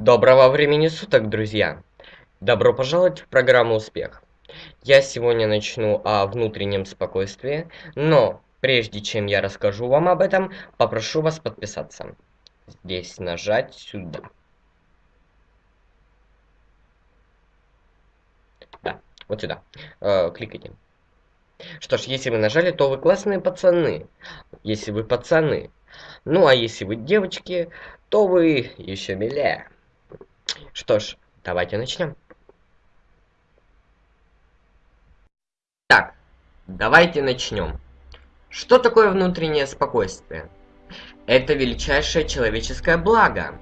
Доброго времени суток, друзья! Добро пожаловать в программу «Успех». Я сегодня начну о внутреннем спокойствии, но прежде чем я расскажу вам об этом, попрошу вас подписаться. Здесь нажать сюда. Да, вот сюда. Э, кликайте. Что ж, если вы нажали, то вы классные пацаны. Если вы пацаны. Ну, а если вы девочки, то вы еще милее. Что ж, давайте начнем. Так, давайте начнем. Что такое внутреннее спокойствие? Это величайшее человеческое благо.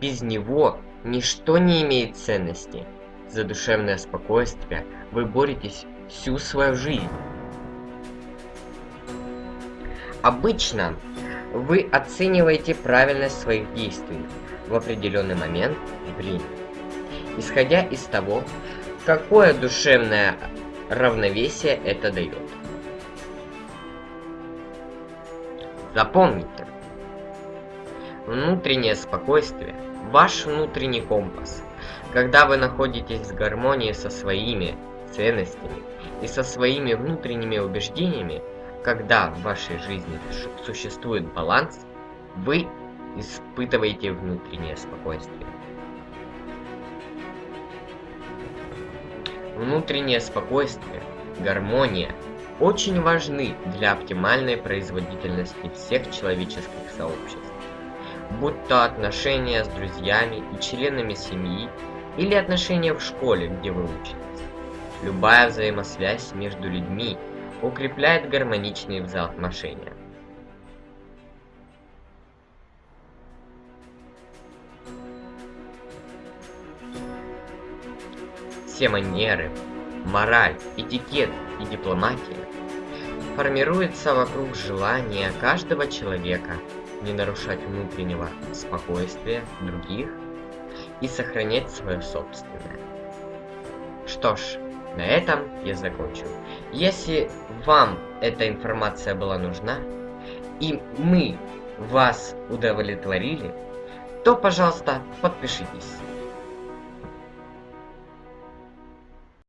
Без него ничто не имеет ценности. За душевное спокойствие вы боретесь всю свою жизнь. Обычно вы оцениваете правильность своих действий в определенный момент времени, исходя из того, какое душевное равновесие это дает. Запомните, внутреннее спокойствие – ваш внутренний компас. Когда вы находитесь в гармонии со своими ценностями и со своими внутренними убеждениями, когда в вашей жизни существует баланс, вы испытываете внутреннее спокойствие. Внутреннее спокойствие, гармония очень важны для оптимальной производительности всех человеческих сообществ. Будь то отношения с друзьями и членами семьи, или отношения в школе, где вы учитесь. Любая взаимосвязь между людьми укрепляет гармоничные взаимоотношения. Все манеры, мораль, этикет и дипломатия формируются вокруг желания каждого человека не нарушать внутреннего спокойствия других и сохранять свое собственное. Что ж, на этом я закончу. Если вам эта информация была нужна, и мы вас удовлетворили, то, пожалуйста, подпишитесь.